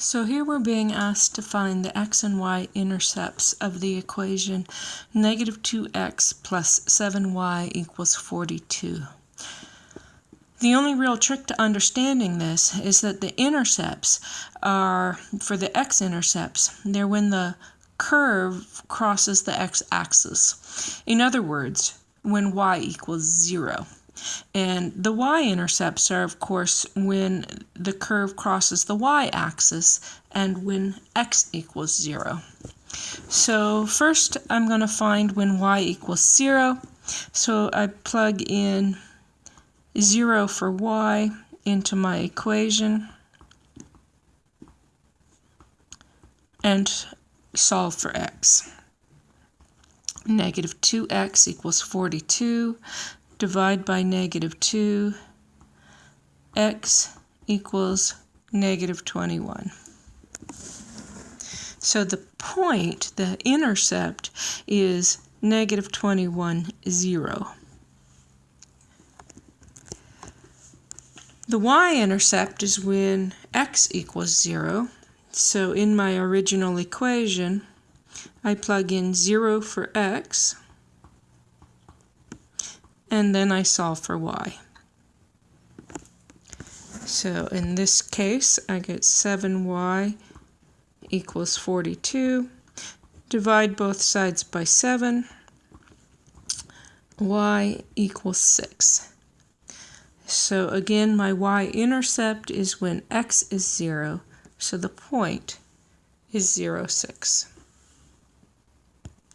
So here we're being asked to find the x and y intercepts of the equation negative 2x plus 7y equals 42. The only real trick to understanding this is that the intercepts are, for the x-intercepts, they're when the curve crosses the x-axis. In other words, when y equals 0. And the y-intercepts are, of course, when the curve crosses the y-axis and when x equals 0. So first I'm going to find when y equals 0. So I plug in 0 for y into my equation and solve for x. Negative 2x equals 42 divide by negative 2, x equals negative 21. So the point, the intercept, is negative 21, 0. The y-intercept is when x equals 0. So in my original equation, I plug in 0 for x, and then I solve for y. So in this case, I get 7y equals 42. Divide both sides by 7. y equals 6. So again, my y-intercept is when x is 0, so the point is 0, 6.